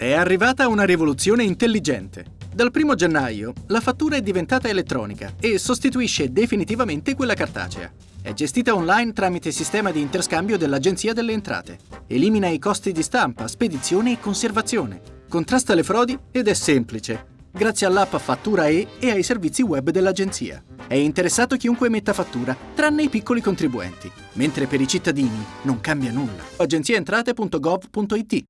È arrivata una rivoluzione intelligente. Dal 1 gennaio la fattura è diventata elettronica e sostituisce definitivamente quella cartacea. È gestita online tramite sistema di interscambio dell'Agenzia delle Entrate. Elimina i costi di stampa, spedizione e conservazione. Contrasta le frodi ed è semplice, grazie all'app Fattura E e ai servizi web dell'Agenzia. È interessato chiunque emetta fattura, tranne i piccoli contribuenti, mentre per i cittadini non cambia nulla. agenziaentrate.gov.it